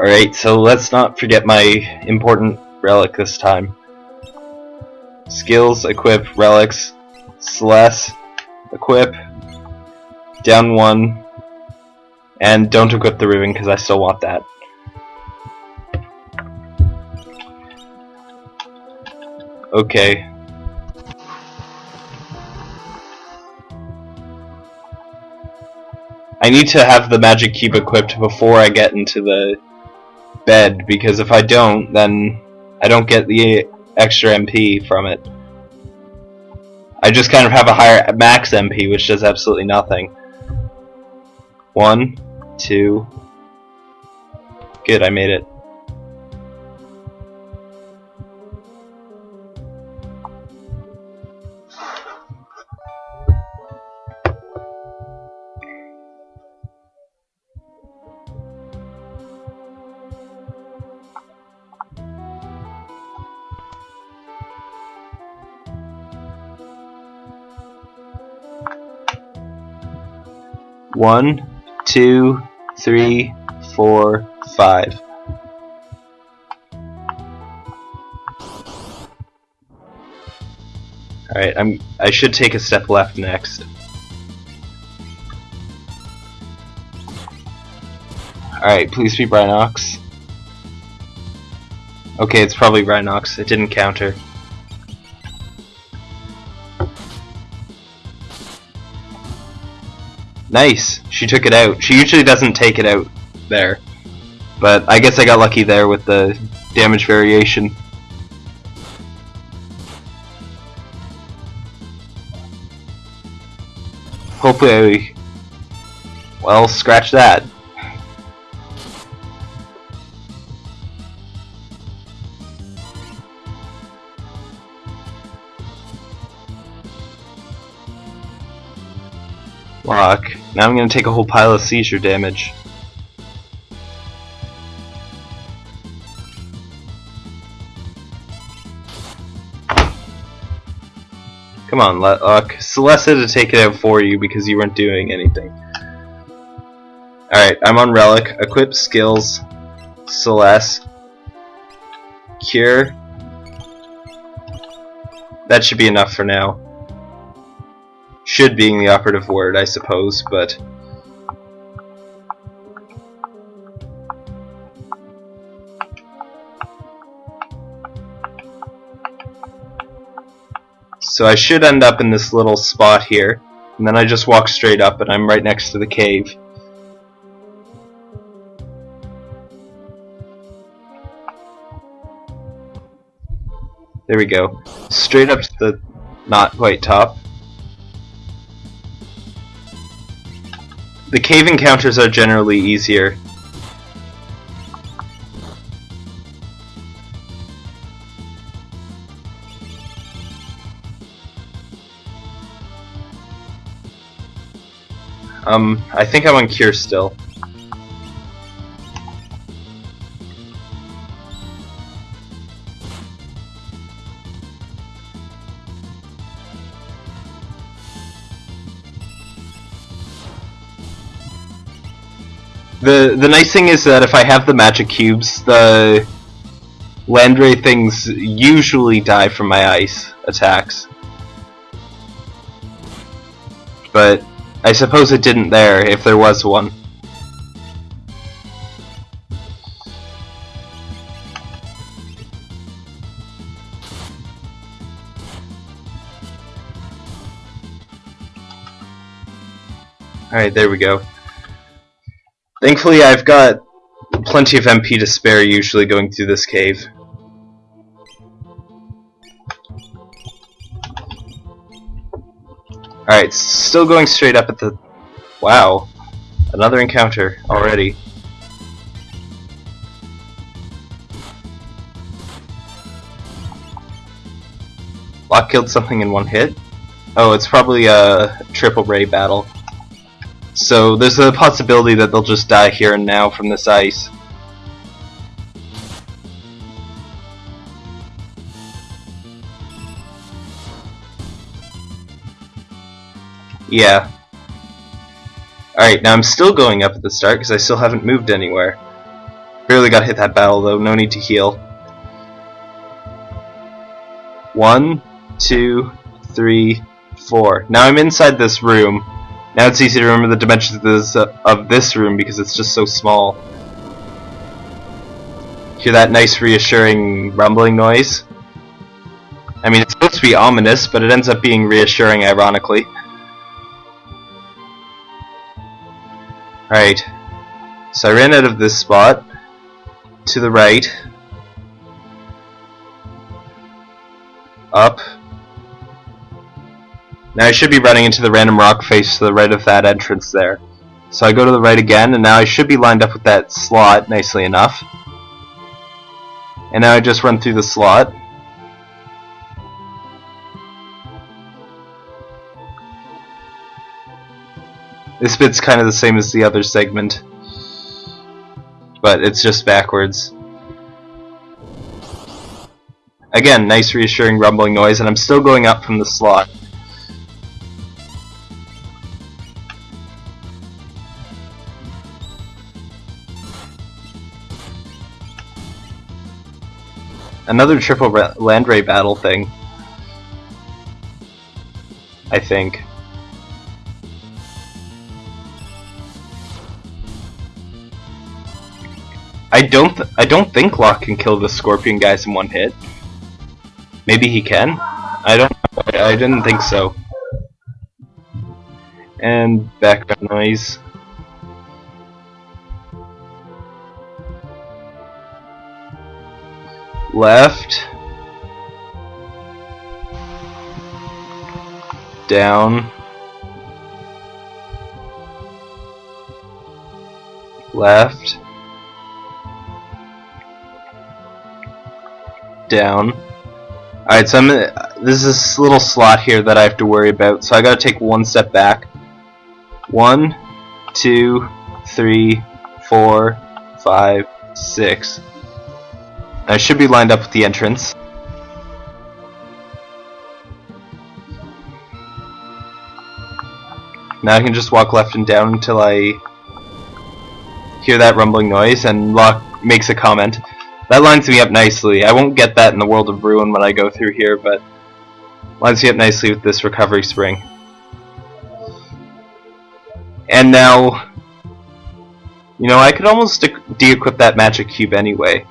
Alright, so let's not forget my important relic this time. Skills, equip, relics, Celeste, equip, down one, and don't equip the ribbon because I still want that. Okay. I need to have the magic cube equipped before I get into the bed because if I don't then I don't get the extra MP from it. I just kind of have a higher max MP which does absolutely nothing. One, two, good I made it. One, two, three, four, five. Alright, I'm I should take a step left next. Alright, please be Rhinox. Okay, it's probably Rhinox. It didn't counter. Nice! She took it out. She usually doesn't take it out there. But I guess I got lucky there with the damage variation. Hopefully I... Well, scratch that. Now I'm gonna take a whole pile of seizure damage. Come on, Locke. Uh, Celeste had to take it out for you because you weren't doing anything. Alright, I'm on Relic. Equip skills. Celeste. Cure. That should be enough for now. Should being the operative word, I suppose, but... So I should end up in this little spot here, and then I just walk straight up and I'm right next to the cave. There we go. Straight up to the not quite top. The cave encounters are generally easier. Um, I think I'm on cure still. The the nice thing is that if I have the magic cubes, the Land Ray things usually die from my ice attacks. But I suppose it didn't there, if there was one. Alright, there we go. Thankfully I've got plenty of MP to spare usually going through this cave. Alright, still going straight up at the... Wow. Another encounter already. Locke killed something in one hit? Oh, it's probably a triple ray battle. So there's a possibility that they'll just die here and now from this ice. Yeah. Alright, now I'm still going up at the start because I still haven't moved anywhere. Barely got hit that battle though, no need to heal. One, two, three, four. Now I'm inside this room. Now it's easy to remember the dimensions of this, uh, of this room because it's just so small. Hear that nice reassuring rumbling noise? I mean, it's supposed to be ominous, but it ends up being reassuring, ironically. Alright. So I ran out of this spot. To the right. Up. Now I should be running into the random rock face to the right of that entrance there. So I go to the right again, and now I should be lined up with that slot nicely enough. And now I just run through the slot. This bit's kind of the same as the other segment. But it's just backwards. Again, nice reassuring rumbling noise, and I'm still going up from the slot. Another triple Land Ray battle thing. I think. I don't I don't think Locke can kill the scorpion guys in one hit. Maybe he can? I don't I didn't think so. And background noise. Left, down, left, down. Alright, so I'm, this is this little slot here that I have to worry about, so I gotta take one step back. One, two, three, four, five, six. I should be lined up with the entrance. Now I can just walk left and down until I hear that rumbling noise and Locke makes a comment. That lines me up nicely. I won't get that in the World of Ruin when I go through here, but lines me up nicely with this recovery spring. And now, you know, I could almost de-equip that magic cube anyway.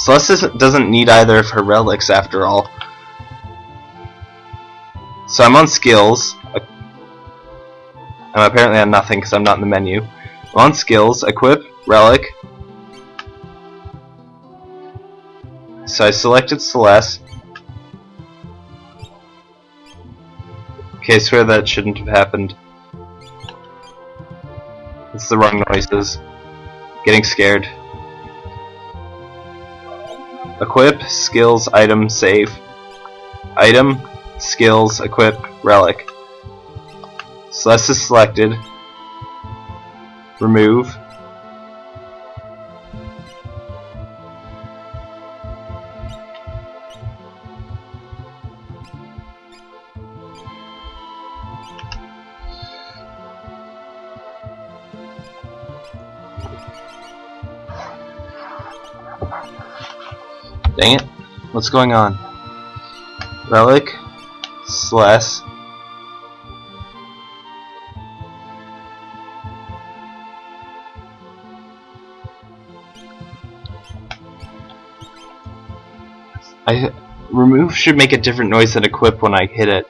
Celeste doesn't need either of her relics after all. So I'm on skills. I'm apparently on nothing because I'm not in the menu. I'm on skills, equip, relic. So I selected Celeste. Okay, I swear that shouldn't have happened. It's the wrong noises. Getting scared. Equip, skills, item, save. Item, skills, equip, relic. Celeste is selected. Remove. Dang it. What's going on? Relic. Celeste. I remove should make a different noise than equip when I hit it.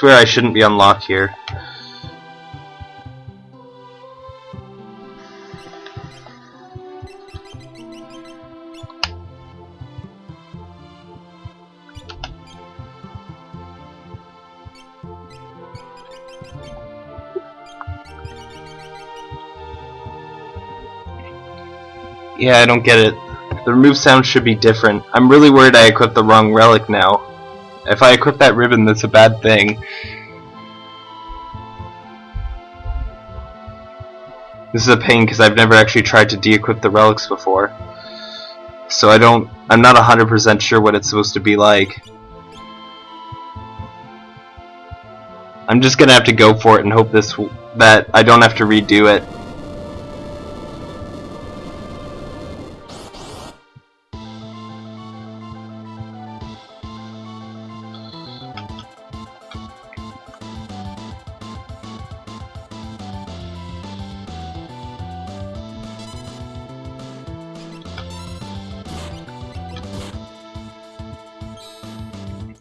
Swear I shouldn't be unlocked here. Yeah, I don't get it. The remove sound should be different. I'm really worried I equipped the wrong relic now. If I equip that ribbon, that's a bad thing. This is a pain because I've never actually tried to de-equip the relics before. So I don't, I'm not 100% sure what it's supposed to be like. I'm just gonna have to go for it and hope this, that I don't have to redo it.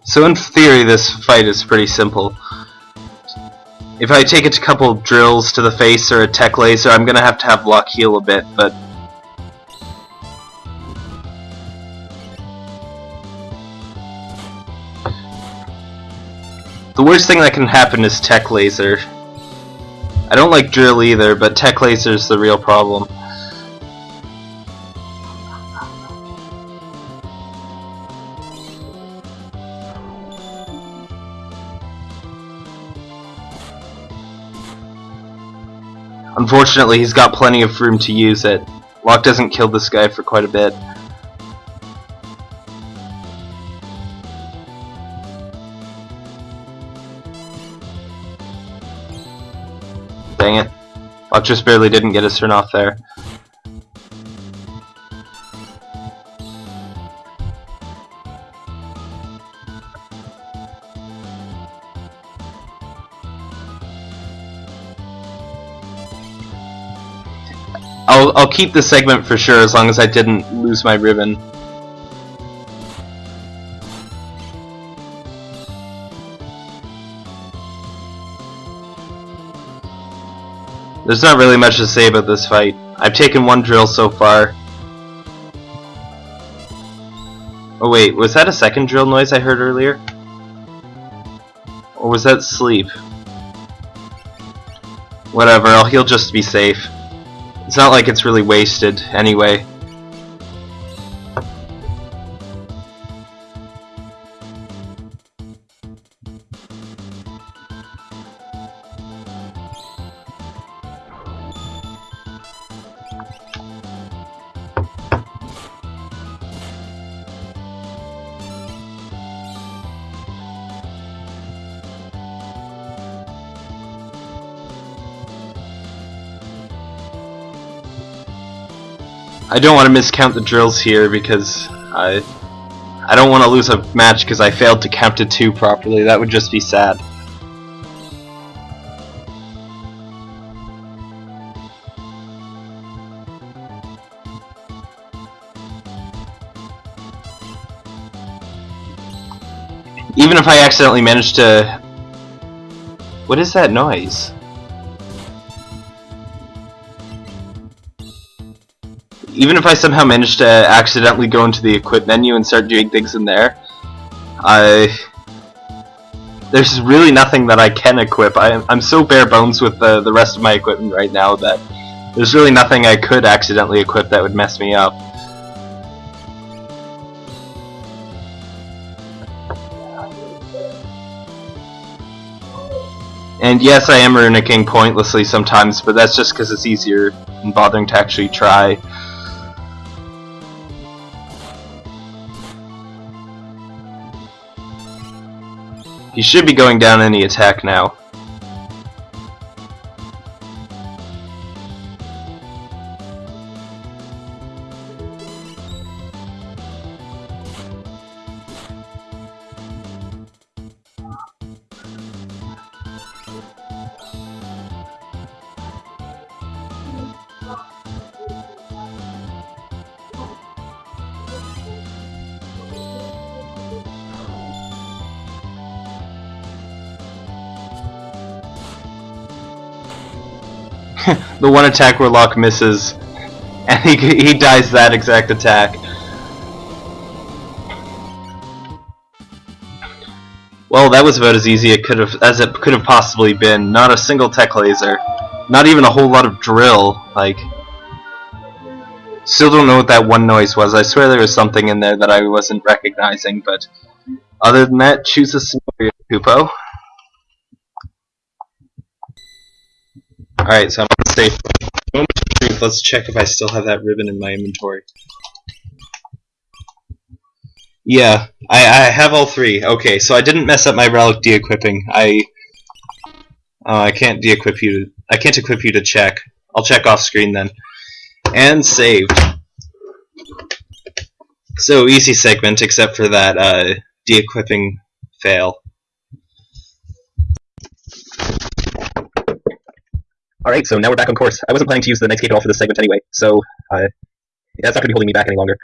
So in theory this fight is pretty simple. If I take a couple drills to the face or a tech laser, I'm gonna have to have Locke heal a bit, but... The worst thing that can happen is tech laser. I don't like drill either, but tech laser is the real problem. Unfortunately, he's got plenty of room to use it. Locke doesn't kill this guy for quite a bit. Dang it. Locke just barely didn't get his turn off there. I'll I'll keep the segment for sure as long as I didn't lose my ribbon. There's not really much to say about this fight. I've taken one drill so far. Oh wait, was that a second drill noise I heard earlier? Or was that sleep? Whatever, he'll just be safe. It's not like it's really wasted anyway. I don't want to miscount the drills here because I I don't want to lose a match because I failed to count to two properly. That would just be sad. Even if I accidentally manage to... What is that noise? Even if I somehow manage to accidentally go into the equip menu and start doing things in there, I there's really nothing that I can equip. I, I'm so bare bones with the, the rest of my equipment right now that there's really nothing I could accidentally equip that would mess me up. And yes, I am runicking pointlessly sometimes, but that's just because it's easier than bothering to actually try. He should be going down any attack now. The one attack where Locke misses, and he, he dies that exact attack. Well, that was about as easy it could have as it could have possibly been. Not a single tech laser, not even a whole lot of drill. Like, still don't know what that one noise was. I swear there was something in there that I wasn't recognizing. But other than that, choose a scenario, Kupo. Alright, so I'm on safe. month. Let's check if I still have that ribbon in my inventory. Yeah, I, I have all three. Okay, so I didn't mess up my relic de-equipping. I uh, I can't de-equip you. To, I can't equip you to check. I'll check off screen then. And saved. So easy segment, except for that uh, de-equipping fail. Alright, so now we're back on course. I wasn't planning to use the Knight's Cape at all for this segment anyway, so uh, that's not going to be holding me back any longer.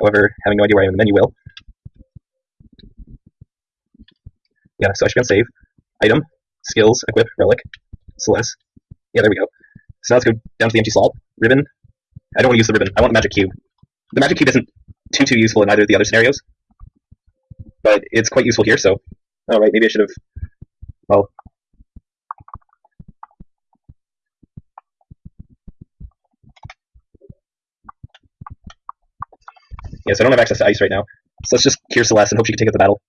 However, having no idea where I am in the menu will. Yeah, so I should be on save. Item, skills, equip, relic, Celeste. Yeah, there we go. So now let's go down to the empty slot. Ribbon. I don't want to use the ribbon. I want the magic cube. The magic cube isn't too too useful in either of the other scenarios, but it's quite useful here. So, all right, maybe I should have. Well, Yes, I don't have access to ice right now. So let's just cure Celeste and hope she can take out the battle.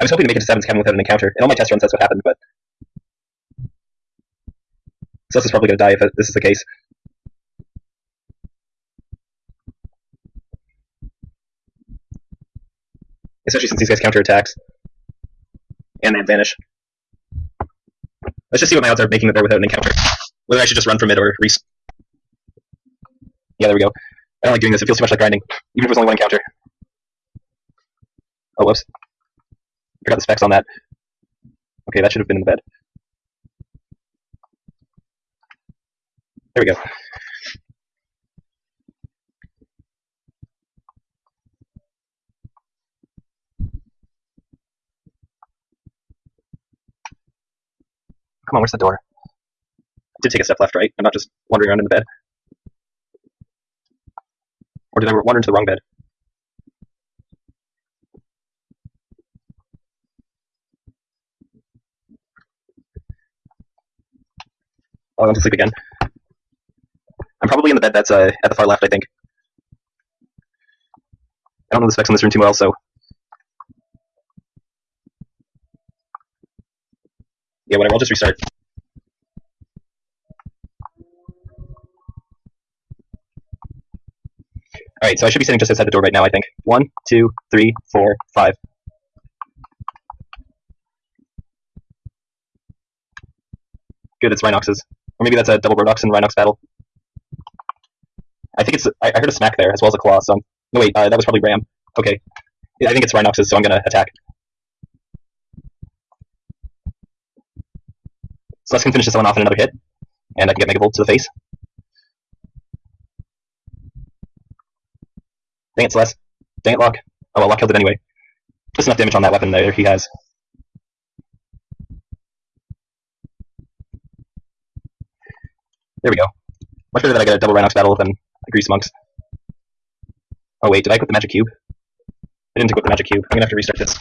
I was hoping to make it to Sabin's Cabin without an encounter. In all my test runs, that's what happened, but... Celeste is probably going to die if this is the case. Especially since these guys counter attacks. And they vanish. Let's just see what my odds are making it there without an encounter. Whether I should just run from it or respawn. Yeah, there we go. I don't like doing this. It feels too much like grinding, even if it was only one encounter. Oh, whoops. Forgot the specs on that. Okay, that should have been in the bed. There we go. Come on, where's the door? I did take a step left, right? I'm not just wandering around in the bed. Or did I wander into the wrong bed? Oh, I went to sleep again. I'm probably in the bed that's uh, at the far left, I think. I don't know the specs on this room too well, so... Yeah, whatever, I'll just restart. Alright, so I should be sitting just outside the door right now, I think. One, two, three, four, five. Good, it's Rhinoxes. Or maybe that's a double Rhodox and Rhinox battle. I think it's. I, I heard a smack there, as well as a claw, so. No, wait, uh, that was probably Ram. Okay. I think it's Rhinoxes, so I'm gonna attack. So Celeste can finish this one off in another hit, and I can get Megavolt to the face. Dang it, Celeste. Dang it, Locke. Oh well, Locke killed it anyway. Just enough damage on that weapon there he has. There we go. Much better that I get a double Rhinox battle than a Grease Monks. Oh wait, did I equip the magic cube? I didn't equip the magic cube. I'm gonna have to restart this.